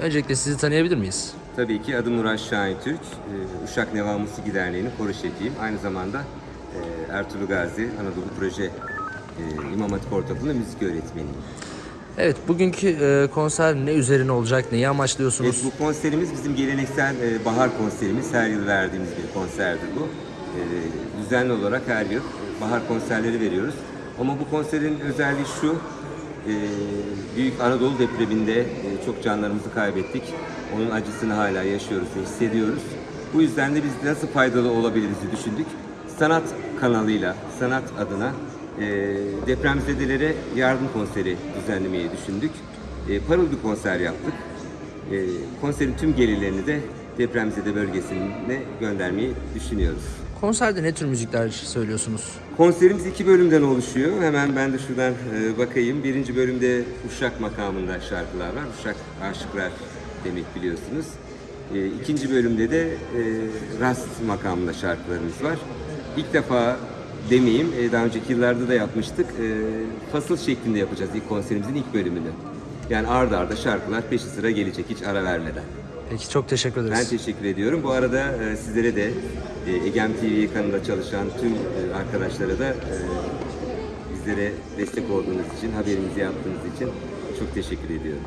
Öncelikle sizi tanıyabilir miyiz? Tabii ki adım Murat Şahin Türk. Ee, Uşak Neva Musiki Derneği'nin koro şefiyim. Aynı zamanda e, Ertuğrul Gazi Anadolu Proje e, İmam Hatip Ortaokulu'nda müzik öğretmeniyim. Evet, bugünkü e, konser ne üzerine olacak, neyi Evet, amaçlıyorsunuz? bu konserimiz bizim geleneksel bahar konserimiz. Her yıl verdiğimiz bir konserdir bu. Düzenli olarak her yıl bahar konserleri veriyoruz. Ama bu konserin özelliği şu, Büyük Anadolu depreminde e, çok canlarımızı kaybettik. Onun acısını hala yaşıyoruz ve hissediyoruz. Bu yüzden de biz nasıl faydalı olabiliriz düşündük. Sanat kanalıyla, sanat adına e, depremzedelere yardım konseri düzenlemeyi düşündük. E, parıl bir konser yaptık. Konserin tüm gelirlerini de depremzede bölgesine göndermeyi düşünüyoruz. Konserde ne tür müzikler söylüyorsunuz? Konserimiz iki bölümden oluşuyor. Hemen ben de şuradan e, bakayım. Birinci bölümde Uşak makamında şarkılar var. Uşak aşıklar demek biliyorsunuz. E, ikinci bölümde de e, Rast makamında şarkılarımız var. İlk defa demeyeyim, daha önceki yıllarda da yapmıştık. Fasıl şeklinde yapacağız ilk konserimizin ilk bölümünü. Yani arda arda şarkılar peşi sıra gelecek hiç ara vermeden. Peki çok teşekkür Ben ederiz. teşekkür ediyorum. Bu arada e, sizlere de e, Egem TV kanalında çalışan tüm e, arkadaşlara da e, bizlere destek olduğunuz için, haberimizi yaptığınız için çok teşekkür ediyorum.